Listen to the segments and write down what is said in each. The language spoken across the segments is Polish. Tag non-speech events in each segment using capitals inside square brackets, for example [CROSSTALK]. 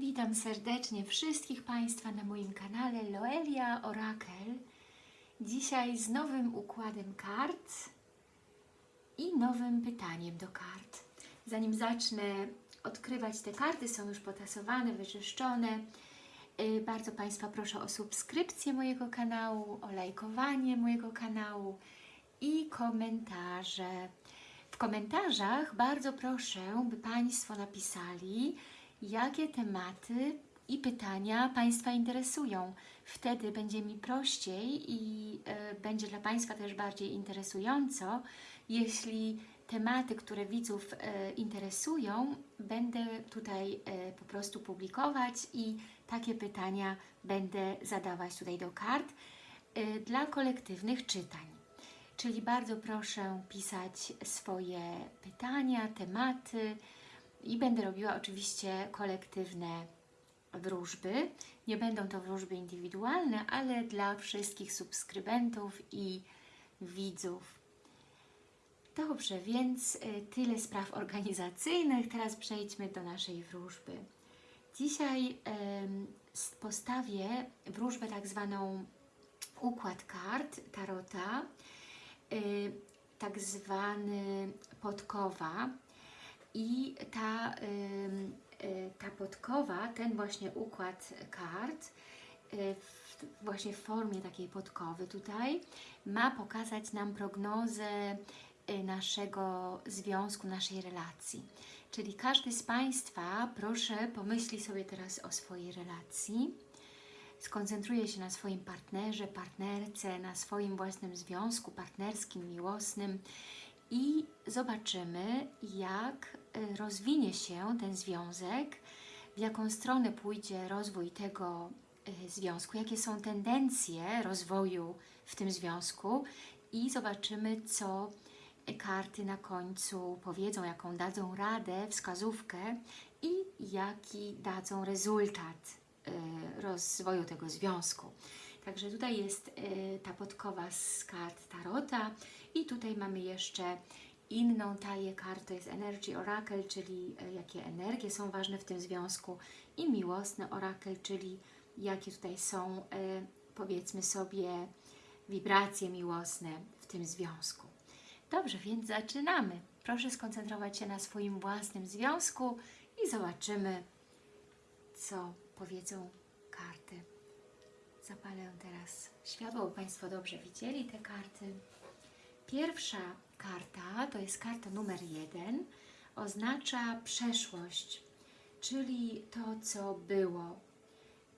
Witam serdecznie wszystkich Państwa na moim kanale Loelia Orakel. Dzisiaj z nowym układem kart i nowym pytaniem do kart. Zanim zacznę odkrywać te karty, są już potasowane, wyczyszczone. Yy, Bardzo Państwa proszę o subskrypcję mojego kanału, o lajkowanie mojego kanału i komentarze. W komentarzach bardzo proszę, by Państwo napisali, jakie tematy i pytania Państwa interesują. Wtedy będzie mi prościej i e, będzie dla Państwa też bardziej interesująco, jeśli tematy, które widzów e, interesują, będę tutaj e, po prostu publikować i takie pytania będę zadawać tutaj do kart dla kolektywnych czytań. Czyli bardzo proszę pisać swoje pytania, tematy i będę robiła oczywiście kolektywne wróżby. Nie będą to wróżby indywidualne, ale dla wszystkich subskrybentów i widzów. Dobrze, więc y, tyle spraw organizacyjnych. Teraz przejdźmy do naszej wróżby. Dzisiaj postawię wróżbę tak zwaną układ kart Tarota, y, tak zwany podkowa i ta, y, ta podkowa, ten właśnie układ kart y, właśnie w formie takiej podkowy tutaj ma pokazać nam prognozę y, naszego związku, naszej relacji. Czyli każdy z Państwa, proszę pomyśli sobie teraz o swojej relacji, skoncentruje się na swoim partnerze, partnerce, na swoim własnym związku partnerskim, miłosnym i zobaczymy, jak y, rozwinie się ten związek, w jaką stronę pójdzie rozwój tego y, związku, jakie są tendencje rozwoju w tym związku i zobaczymy, co karty na końcu powiedzą, jaką dadzą radę, wskazówkę i jaki dadzą rezultat y, rozwoju tego związku. Także tutaj jest y, ta podkowa z kart Tarota i tutaj mamy jeszcze inną talię kart, to jest Energy Oracle, czyli y, jakie energie są ważne w tym związku i miłosny Oracle, czyli jakie tutaj są y, powiedzmy sobie wibracje miłosne w tym związku. Dobrze, więc zaczynamy. Proszę skoncentrować się na swoim własnym związku i zobaczymy, co powiedzą karty. Zapalę teraz światło, by Państwo dobrze widzieli te karty. Pierwsza karta, to jest karta numer jeden, oznacza przeszłość, czyli to, co było,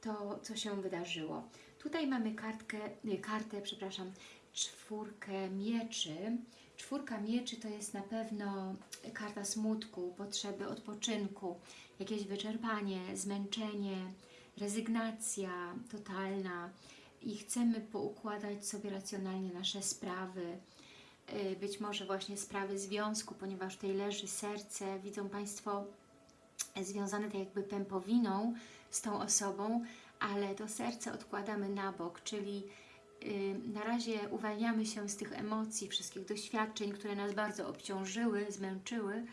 to, co się wydarzyło. Tutaj mamy kartkę, kartę, przepraszam, czwórkę mieczy. Czwórka mieczy to jest na pewno karta smutku, potrzeby odpoczynku, jakieś wyczerpanie, zmęczenie, rezygnacja totalna i chcemy poukładać sobie racjonalnie nasze sprawy, Yy, być może właśnie sprawy związku, ponieważ tutaj leży serce, widzą Państwo związane tak jakby pępowiną z tą osobą, ale to serce odkładamy na bok, czyli y, na razie uwalniamy się z tych emocji, wszystkich doświadczeń, które nas bardzo obciążyły, zmęczyły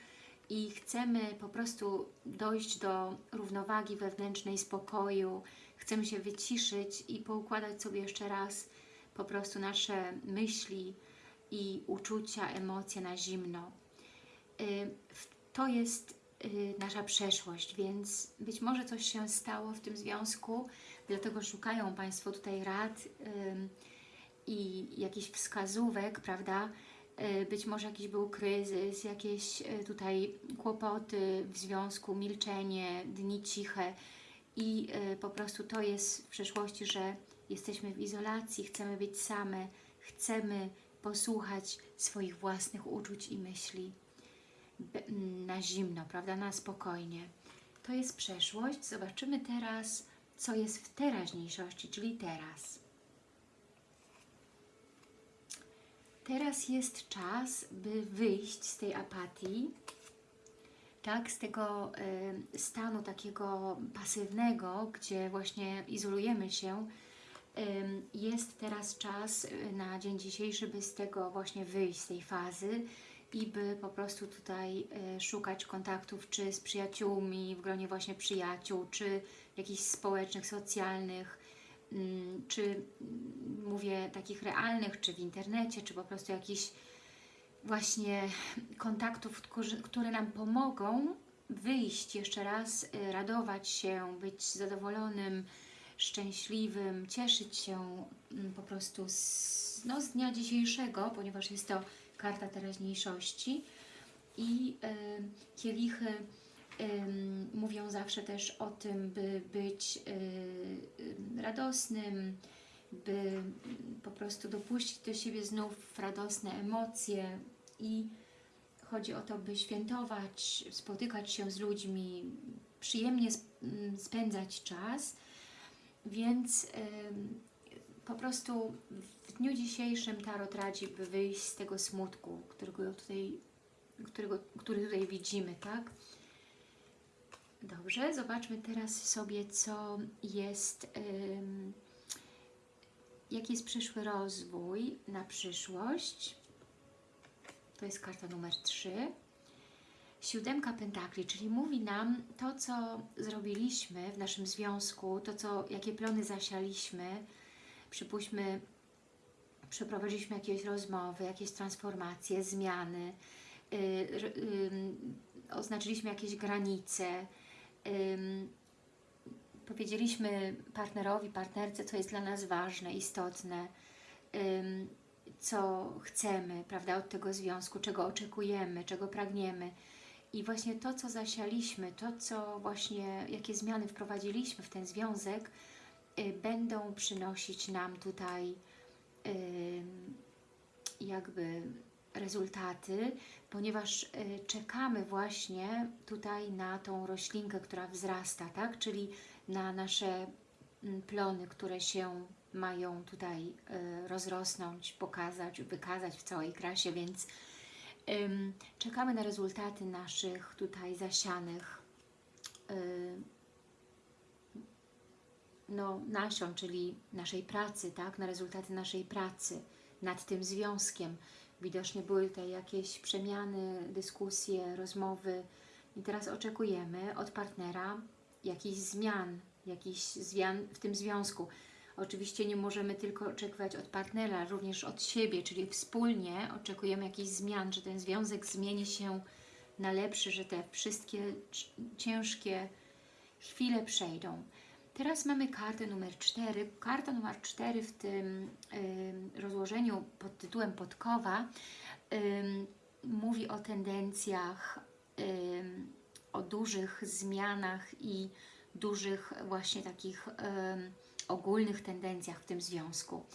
i chcemy po prostu dojść do równowagi wewnętrznej, spokoju, chcemy się wyciszyć i poukładać sobie jeszcze raz po prostu nasze myśli i uczucia, emocje na zimno. Y, To jest y, nasza przeszłość, więc być może coś się stało w tym związku, dlatego szukają Państwo tutaj rad i jakichś wskazówek, prawda? Y, Być może jakiś był kryzys, jakieś y, tutaj kłopoty w związku, milczenie, dni ciche i y, po prostu to jest w przeszłości, że jesteśmy w izolacji, chcemy być same, chcemy posłuchać swoich własnych uczuć i myśli na zimno, prawda, na spokojnie. To jest przeszłość. Zobaczymy teraz, co jest w teraźniejszości, czyli teraz. Teraz jest czas, by wyjść z tej apatii, tak, z tego y, stanu takiego pasywnego, gdzie właśnie izolujemy się. Ym, Jest teraz czas y, na dzień dzisiejszy, by z tego właśnie wyjść, z tej fazy i by po prostu tutaj e, szukać kontaktów czy z przyjaciółmi, w gronie właśnie przyjaciół, czy jakichś społecznych, socjalnych, czy mm, mówię takich realnych, czy w internecie, czy po prostu jakichś właśnie kontaktów, które nam pomogą wyjść jeszcze raz, y, radować się, być zadowolonym, szczęśliwym, cieszyć się mm, po prostu z, no, z dnia dzisiejszego, ponieważ jest to karta teraźniejszości i y, kielichy mówią zawsze też o tym, by być y, y, radosnym, by mm, po prostu dopuścić do siebie znów radosne emocje i chodzi o to, by świętować, spotykać się z ludźmi, przyjemnie sp- m, spędzać czas, więc po prostu w dniu dzisiejszym Tarot radzi, by wyjść z tego smutku, którego tutaj, którego, który tutaj widzimy, tak? Dobrze, zobaczmy teraz sobie, co jest, ym, jaki jest przyszły rozwój na przyszłość. To jest karta numer 3. Siódemka pentakli, czyli mówi nam to, co zrobiliśmy w naszym związku, to, co, jakie plony zasialiśmy, przypuśćmy, przeprowadziliśmy jakieś rozmowy, jakieś transformacje, zmiany, yy, ym, oznaczyliśmy jakieś granice, powiedzieliśmy partnerowi, partnerce, co jest dla nas ważne, istotne, co chcemy, prawda, od tego związku, czego oczekujemy, czego pragniemy. I właśnie to, co zasialiśmy, to, co właśnie, jakie zmiany wprowadziliśmy w ten związek, y, będą przynosić nam tutaj jakby rezultaty, ponieważ y, czekamy właśnie tutaj na tą roślinkę, która wzrasta, tak? Czyli na nasze mm, plony, które się mają tutaj y, rozrosnąć, pokazać, wykazać w całej krasie, więc czekamy na rezultaty naszych tutaj zasianych y, no, nasion, czyli naszej pracy, tak? na rezultaty naszej pracy nad tym związkiem. Widocznie były tutaj jakieś przemiany, dyskusje, rozmowy i teraz oczekujemy od partnera jakichś zmian, jakichś zmian w tym związku. Oczywiście nie możemy tylko oczekiwać od partnera, również od siebie, czyli wspólnie oczekujemy jakichś zmian, że ten związek zmieni się na lepszy, że te wszystkie ciężkie chwile przejdą. Teraz mamy kartę numer 4. Karta numer 4 w tym ym, rozłożeniu pod tytułem Podkowa ym, mówi o tendencjach, ym, o dużych zmianach i dużych właśnie takich ogólnych tendencjach w tym związku.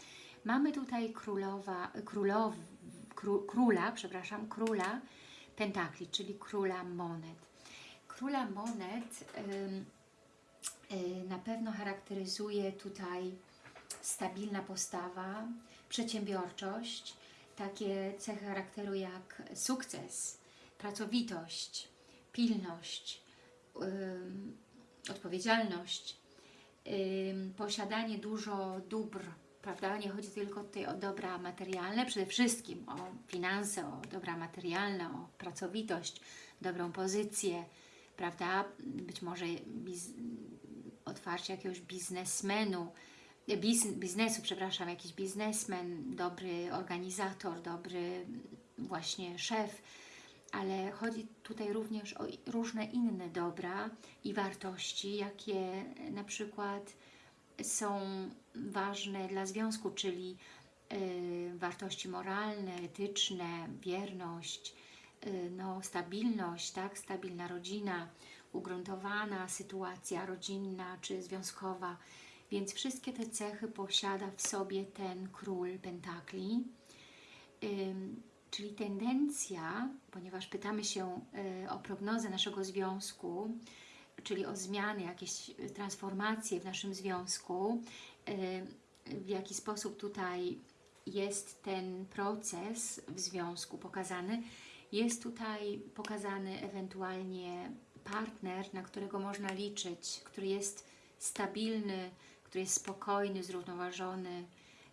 Mamy tutaj królowa, królow, kró, króla, przepraszam, króla pentakli, czyli króla monet. Króla monet y, na pewno charakteryzuje tutaj stabilna postawa, przedsiębiorczość, takie cechy charakteru jak sukces, pracowitość, pilność, ym, odpowiedzialność, ym, posiadanie dużo dóbr, prawda? Nie chodzi tylko tutaj o dobra materialne, przede wszystkim o finanse, o dobra materialne, o pracowitość, dobrą pozycję, prawda? Być może otwarcie jakiegoś biznesmenu, biz, biznesu, przepraszam, jakiś biznesmen, dobry organizator, dobry właśnie szef, ale chodzi tutaj również o różne inne dobra i wartości, jakie na przykład są ważne dla związku, czyli y, wartości moralne, etyczne, wierność, y, no, stabilność, tak, stabilna rodzina, ugruntowana sytuacja rodzinna czy związkowa, więc wszystkie te cechy posiada w sobie ten król pentakli. Czyli tendencja, ponieważ pytamy się y, o prognozę naszego związku, czyli o zmiany, jakieś y, transformacje w naszym związku, y, w jaki sposób tutaj jest ten proces w związku pokazany, jest tutaj pokazany ewentualnie partner, na którego można liczyć, który jest stabilny, który jest spokojny, zrównoważony,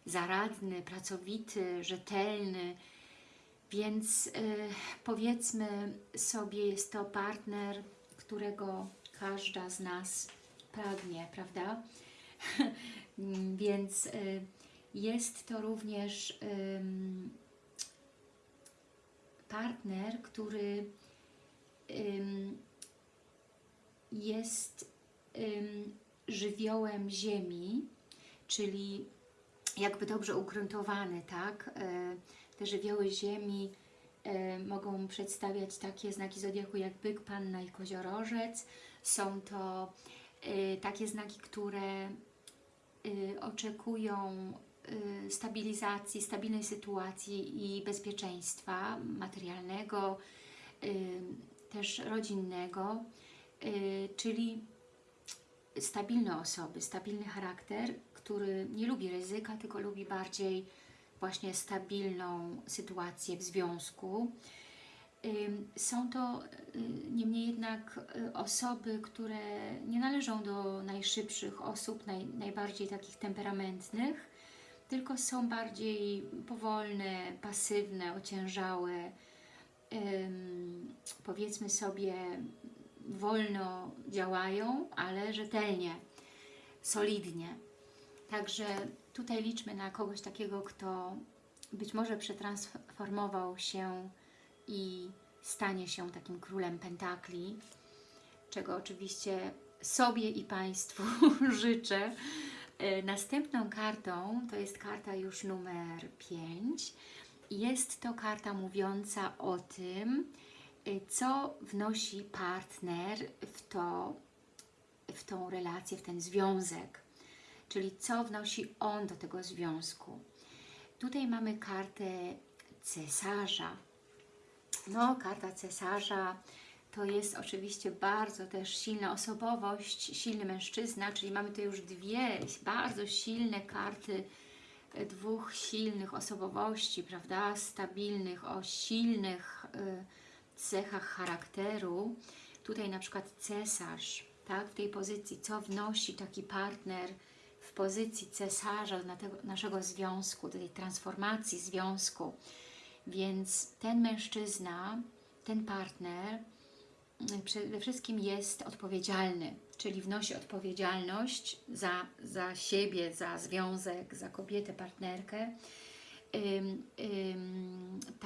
zaradny, pracowity, rzetelny, Więc y, powiedzmy sobie, jest to partner, którego każda z nas pragnie, prawda? [LAUGHS] Więc y, jest to również ym, partner, który jest ym, żywiołem ziemi, czyli jakby dobrze ugruntowany, tak? E, Te żywioły ziemi e, mogą przedstawiać takie znaki zodiaku jak byk, panna i koziorożec. Są to e, takie znaki, które y, oczekują y, stabilizacji, stabilnej sytuacji i bezpieczeństwa materialnego, też rodzinnego, czyli stabilne osoby, stabilny charakter, który nie lubi ryzyka, tylko lubi bardziej właśnie stabilną sytuację w związku. Ym, Są to y, niemniej jednak y, osoby, które nie należą do najszybszych osób, naj, najbardziej takich temperamentnych, tylko są bardziej powolne, pasywne, ociężałe, powiedzmy sobie wolno działają, ale rzetelnie, solidnie. Także tutaj liczmy na kogoś takiego, kto być może przetransformował się i stanie się takim królem pentakli, czego oczywiście sobie i Państwu [LAUGHS] życzę. E, Następną kartą to jest karta już numer 5. Jest to karta mówiąca o tym, co wnosi partner w, to, w tą relację, w ten związek, czyli co wnosi on do tego związku. Tutaj mamy kartę cesarza. No, karta cesarza to jest oczywiście bardzo też silna osobowość, silny mężczyzna, czyli mamy tu już dwie bardzo silne karty e, dwóch silnych osobowości, prawda, stabilnych, o silnych y, cechach charakteru. Tutaj na przykład cesarz, tak, w tej pozycji, co wnosi taki partner w pozycji cesarza naszego związku, do tej transformacji związku. Więc ten mężczyzna, ten partner mm, przede wszystkim jest odpowiedzialny, czyli wnosi odpowiedzialność za, za siebie, za związek, za kobietę, partnerkę.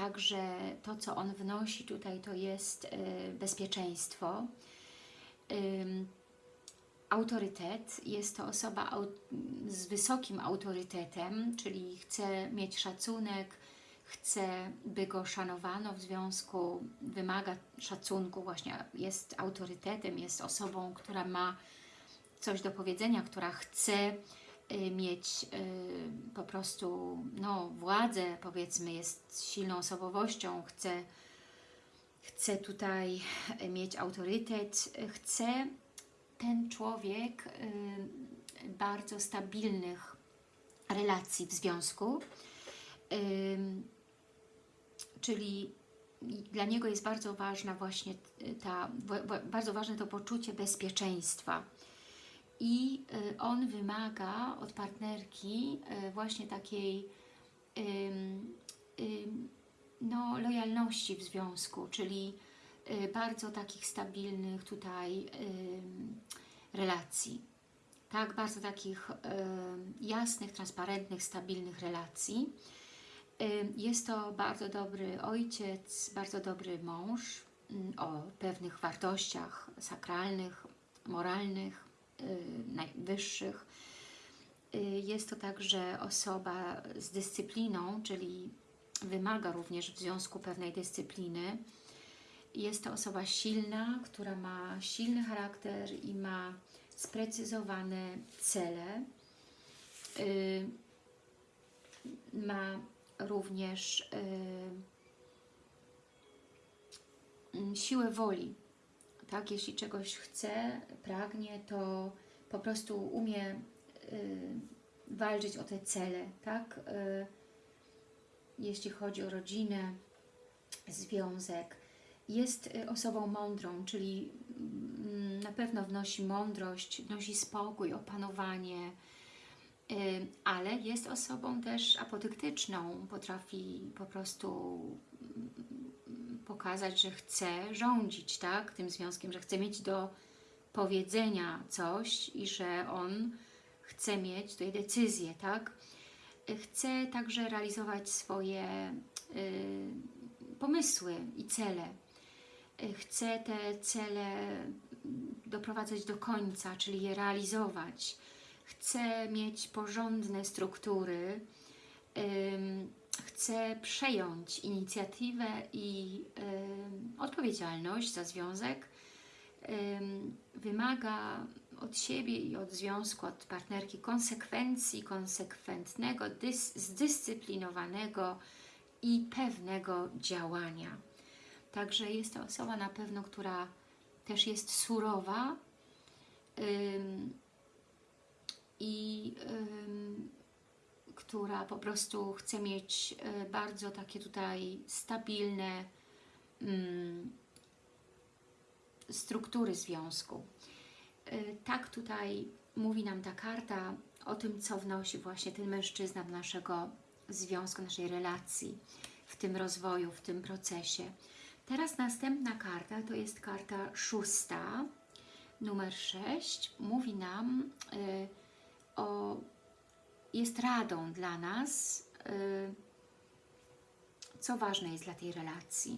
Także to, co on wnosi tutaj, to jest y, bezpieczeństwo. Autorytet, jest to osoba z wysokim autorytetem, czyli chce mieć szacunek, chce, by go szanowano w związku, wymaga szacunku, właśnie jest autorytetem, jest osobą, która ma coś do powiedzenia, która chce mieć y, po prostu no, władzę, powiedzmy, jest silną osobowością, chce, chce tutaj mieć autorytet, chce ten człowiek y, bardzo stabilnych relacji w związku, czyli dla niego jest bardzo ważna właśnie ta, bardzo ważne to poczucie bezpieczeństwa. I y, on wymaga od partnerki y, właśnie takiej no, lojalności w związku, czyli y, bardzo takich stabilnych tutaj relacji. Tak, bardzo takich jasnych, transparentnych, stabilnych relacji. Jest to bardzo dobry ojciec, bardzo dobry mąż ym, o pewnych wartościach sakralnych, moralnych, najwyższych. Y, Jest to także osoba z dyscypliną, czyli wymaga również w związku pewnej dyscypliny. Jest to osoba silna, która ma silny charakter i ma sprecyzowane cele. Y, Ma również y, siłę woli. Tak, jeśli czegoś chce, pragnie, to po prostu umie y, walczyć o te cele, tak? Y, jeśli chodzi o rodzinę, związek. Jest y, osobą mądrą, czyli mm, na pewno wnosi mądrość, wnosi spokój, opanowanie, Ym, ale jest osobą też apodyktyczną, potrafi po prostu pokazać, że chce rządzić tak, tym związkiem, że chce mieć do powiedzenia coś i że on chce mieć tutaj decyzję, tak? Chce także realizować swoje y, pomysły i cele. Y, Chce te cele doprowadzać do końca, czyli je realizować. Chce mieć porządne struktury, ym, chce przejąć inicjatywę i ym, odpowiedzialność za związek, ym, wymaga od siebie i od związku, od partnerki konsekwencji, konsekwentnego, dys, zdyscyplinowanego i pewnego działania. Także jest to osoba na pewno, która też jest surowa i ym, która po prostu chce mieć y, bardzo takie tutaj stabilne ym, struktury związku. Y, Tak tutaj mówi nam ta karta o tym, co wnosi właśnie ten mężczyzna do naszego związku, naszej relacji, w tym rozwoju, w tym procesie. Teraz następna karta to jest karta szósta, numer 6. Mówi nam y, o, jest radą dla nas, y, co ważne jest dla tej relacji.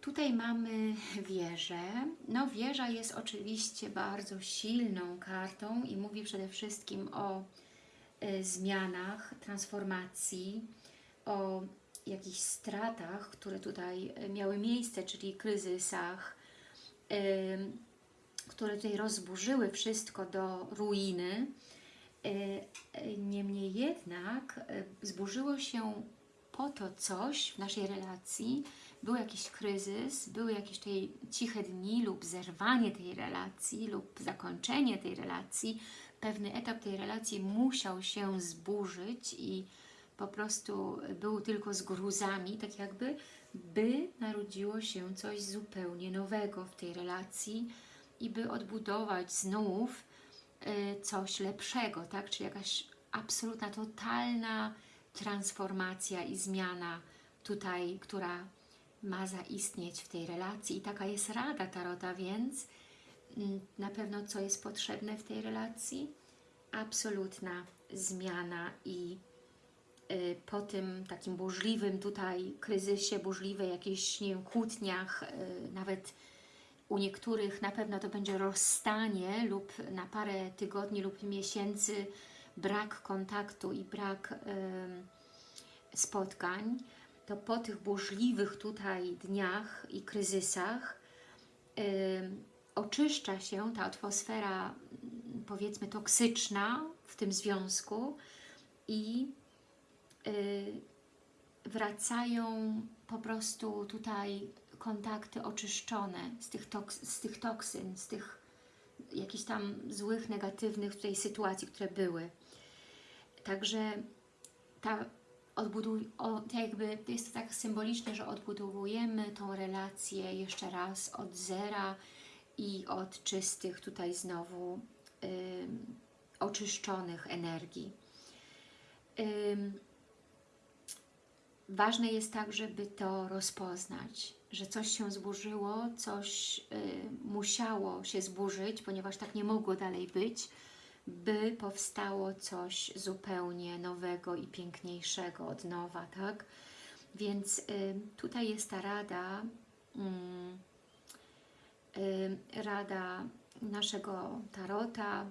Tutaj mamy wieżę. No wieża jest oczywiście bardzo silną kartą i mówi przede wszystkim o y, zmianach, transformacji, o jakichś stratach, które tutaj y, miały miejsce, czyli kryzysach, które tutaj rozburzyły wszystko do ruiny. Y, y, Niemniej jednak y, zburzyło się po to coś w naszej relacji, był jakiś kryzys, były jakieś tutaj ciche dni lub zerwanie tej relacji lub zakończenie tej relacji, pewny etap tej relacji musiał się zburzyć i po prostu był tylko z gruzami, tak jakby, by narodziło się coś zupełnie nowego w tej relacji i by odbudować znów coś lepszego, tak? Czyli jakaś absolutna, totalna transformacja i zmiana tutaj, która ma zaistnieć w tej relacji. I taka jest rada Tarota, więc mm, na pewno co jest potrzebne w tej relacji? Absolutna zmiana i y, po tym takim burzliwym tutaj kryzysie, burzliwej jakiejś, nie wiem, kłótniach, y, nawet u niektórych na pewno to będzie rozstanie lub na parę tygodni lub miesięcy brak kontaktu i brak em, spotkań, to po tych burzliwych tutaj dniach i kryzysach em, oczyszcza się ta atmosfera powiedzmy toksyczna w tym związku i y, wracają po prostu tutaj kontakty oczyszczone z tych, toks z tych toksyn, z tych jakichś tam złych, negatywnych tutaj sytuacji, które były. Także ta odbuduj, o, jakby jest to tak symboliczne, że odbudowujemy tą relację jeszcze raz od zera i od czystych tutaj znowu oczyszczonych energii. Ważne jest tak, żeby to rozpoznać, że coś się zburzyło, coś y, musiało się zburzyć, ponieważ tak nie mogło dalej być, by powstało coś zupełnie nowego i piękniejszego od nowa, tak? Więc y, tutaj jest ta rada, mm, y, rada naszego Tarota,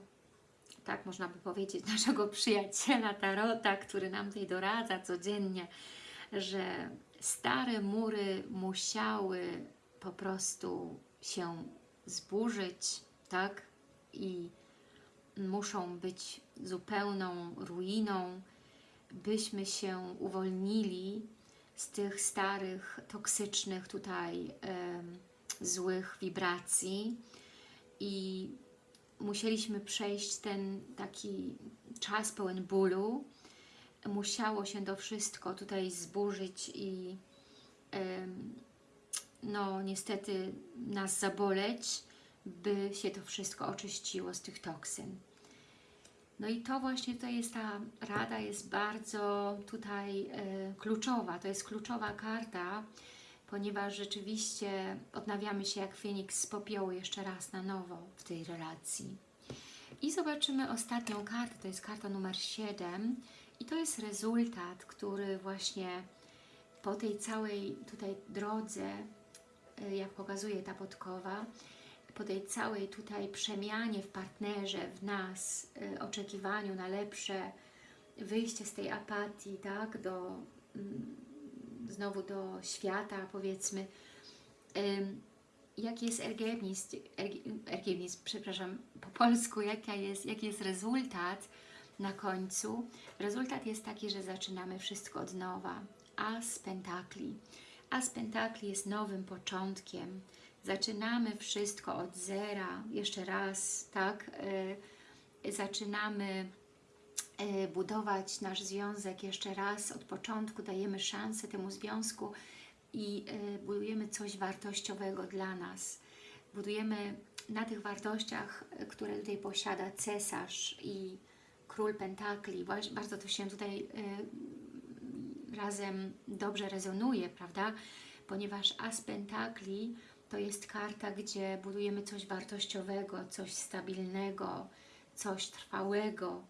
tak można by powiedzieć, naszego przyjaciela Tarota, który nam tutaj doradza codziennie, że stare mury musiały po prostu się zburzyć, tak? I muszą być zupełną ruiną, byśmy się uwolnili z tych starych, toksycznych tutaj em, złych wibracji i musieliśmy przejść ten taki czas pełen bólu, musiało się to wszystko tutaj zburzyć i no niestety nas zaboleć, by się to wszystko oczyściło z tych toksyn. No i to właśnie to jest ta rada, jest bardzo tutaj e, kluczowa. To jest kluczowa karta, ponieważ rzeczywiście odnawiamy się jak Feniks z popiołu jeszcze raz na nowo w tej relacji. I zobaczymy ostatnią kartę, to jest karta numer 7 i to jest rezultat, który właśnie po tej całej tutaj drodze, y, jak pokazuje ta podkowa, po tej całej tutaj przemianie w partnerze, w nas, y, oczekiwaniu na lepsze, wyjście z tej apatii, tak, do mm, znowu do świata, powiedzmy, jaki jest ergebnis, ergebnis, przepraszam, po polsku, jaka jest, jaki jest rezultat na końcu. Rezultat jest taki, że zaczynamy wszystko od nowa. As pentakli. As pentakli jest nowym początkiem. Zaczynamy wszystko od zera. Jeszcze raz, tak? Yy, zaczynamy yy, budować nasz związek jeszcze raz od początku. Dajemy szansę temu związku i y, budujemy coś wartościowego dla nas. Budujemy na tych wartościach, y, które tutaj posiada cesarz i król pentakli. Bardzo to się tutaj y, razem dobrze rezonuje, prawda? Ponieważ as pentakli to jest karta, gdzie budujemy coś wartościowego, coś stabilnego, coś trwałego,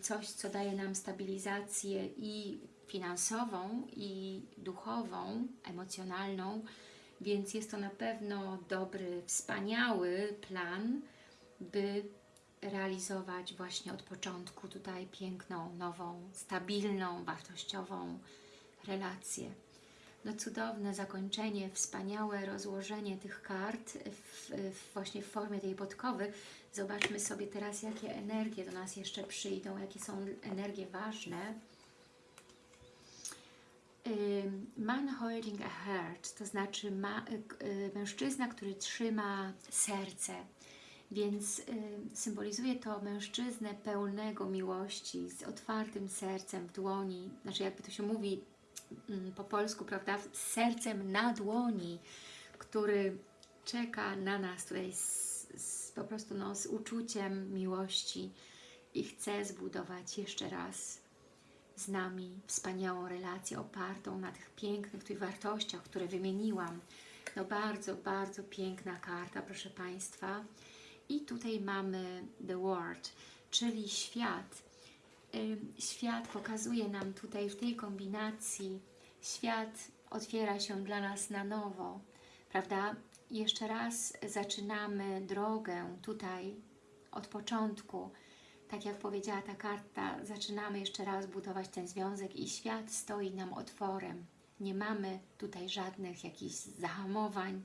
coś, co daje nam stabilizację i finansową i duchową, emocjonalną, więc jest to na pewno dobry, wspaniały plan, by realizować właśnie od początku tutaj piękną, nową, stabilną, wartościową relację. No cudowne zakończenie, wspaniałe rozłożenie tych kart w, w, właśnie w formie tej podkowy. Zobaczmy sobie teraz, jakie energie do nas jeszcze przyjdą, jakie są energie ważne man holding a heart, to znaczy ma, y, y, mężczyzna, który trzyma serce, więc y, symbolizuje to mężczyznę pełnego miłości, z otwartym sercem w dłoni, znaczy jakby to się mówi mm, po polsku, prawda, z sercem na dłoni, który czeka na nas tutaj z, z, po prostu no, z uczuciem miłości i chce zbudować jeszcze raz z nami wspaniałą relację opartą na tych pięknych tych wartościach, które wymieniłam. No bardzo, bardzo piękna karta, proszę Państwa. I tutaj mamy The World, czyli świat. Świat pokazuje nam tutaj w tej kombinacji, świat otwiera się dla nas na nowo, prawda? Jeszcze raz zaczynamy drogę tutaj od początku, tak jak powiedziała ta karta, zaczynamy jeszcze raz budować ten związek i świat stoi nam otworem. Nie mamy tutaj żadnych jakichś zahamowań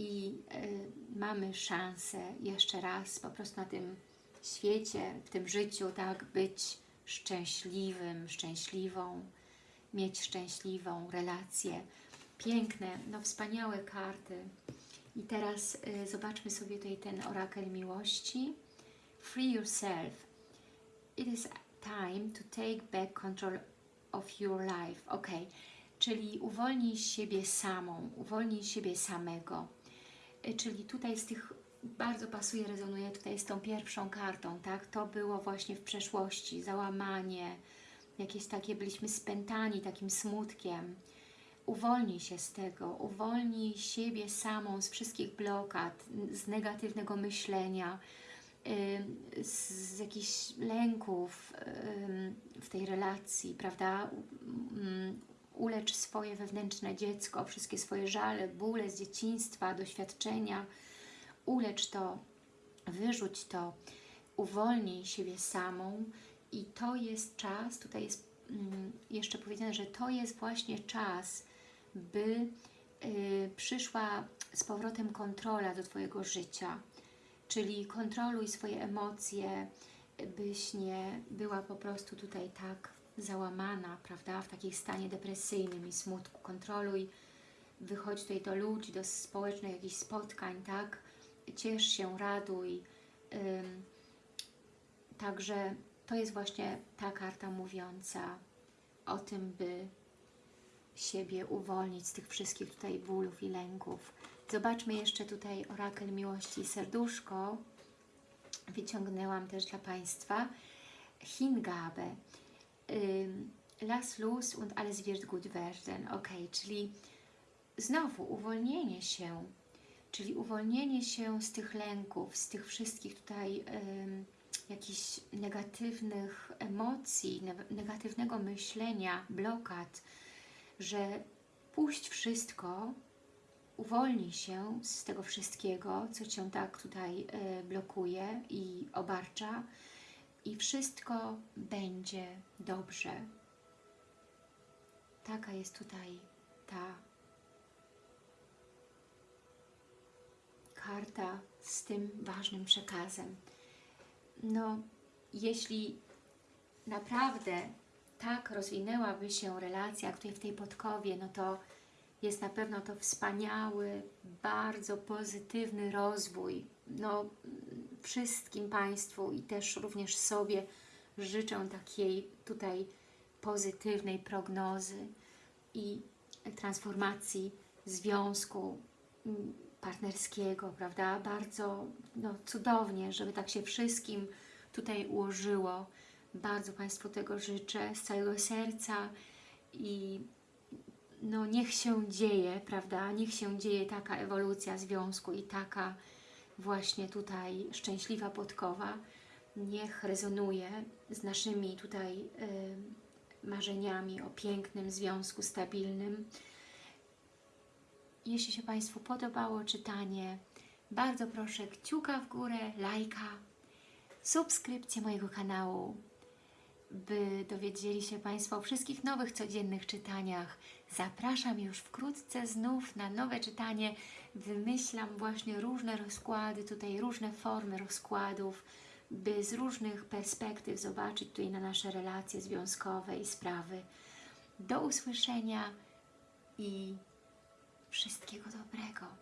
i y, mamy szansę jeszcze raz po prostu na tym świecie, w tym życiu, tak, być szczęśliwym, szczęśliwą, mieć szczęśliwą relację. Piękne, no wspaniałe karty. I teraz y, zobaczmy sobie tutaj ten orakel miłości. Free yourself. It is time to take back control of your life. Ok, czyli uwolnij siebie samą, uwolnij siebie samego. Y, czyli tutaj z tych bardzo pasuje, rezonuje tutaj z tą pierwszą kartą, tak? To było właśnie w przeszłości, załamanie, jakieś takie, byliśmy spętani takim smutkiem. Uwolnij się z tego, uwolnij siebie samą z wszystkich blokad, z negatywnego myślenia, z jakichś lęków w tej relacji, prawda? Ulecz swoje wewnętrzne dziecko, wszystkie swoje żale, bóle z dzieciństwa, doświadczenia. Ulecz to, wyrzuć to, uwolnij siebie samą i to jest czas, tutaj jest jeszcze powiedziane, że to jest właśnie czas, by y, przyszła z powrotem kontrola do Twojego życia, Czyli kontroluj swoje emocje, byś nie była po prostu tutaj tak załamana, prawda, w takim stanie depresyjnym i smutku. Kontroluj, wychodź tutaj do ludzi, do społecznych jakichś spotkań, tak, ciesz się, raduj. Ym, także to jest właśnie ta karta mówiąca o tym, by siebie uwolnić z tych wszystkich tutaj bólów i lęków. Zobaczmy jeszcze tutaj orakel miłości serduszko. wyciągnęłam też dla Państwa Hingabe. Lass los und alles wird gut werden. Ok, czyli znowu uwolnienie się, czyli uwolnienie się z tych lęków, z tych wszystkich tutaj ym, jakichś negatywnych emocji, ne negatywnego myślenia, blokad, że puść wszystko, uwolnij się z tego wszystkiego, co Cię tak tutaj y, blokuje i obarcza i wszystko będzie dobrze. Taka jest tutaj ta karta z tym ważnym przekazem. No, jeśli naprawdę tak rozwinęłaby się relacja, tutaj w tej podkowie, no to jest na pewno to wspaniały, bardzo pozytywny rozwój. No, wszystkim Państwu i też również sobie życzę takiej tutaj pozytywnej prognozy i transformacji związku mm, partnerskiego, prawda? Bardzo no, cudownie, żeby tak się wszystkim tutaj ułożyło. Bardzo Państwu tego życzę z całego serca i no niech się dzieje, prawda? Niech się dzieje taka ewolucja związku i taka właśnie tutaj szczęśliwa podkowa. Niech rezonuje z naszymi tutaj y, marzeniami o pięknym związku stabilnym. Jeśli się Państwu podobało czytanie, bardzo proszę kciuka w górę, lajka, subskrypcję mojego kanału, by dowiedzieli się Państwo o wszystkich nowych, codziennych czytaniach. Zapraszam już wkrótce znów na nowe czytanie. Wymyślam właśnie różne rozkłady, tutaj różne formy rozkładów, by z różnych perspektyw zobaczyć tutaj na nasze relacje związkowe i sprawy. Do usłyszenia i wszystkiego dobrego.